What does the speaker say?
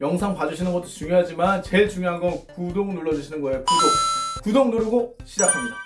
영상 봐주시는 것도 중요하지만 제일 중요한 건 구독 눌러주시는 거예요. 구독. 구독 누르고 시작합니다.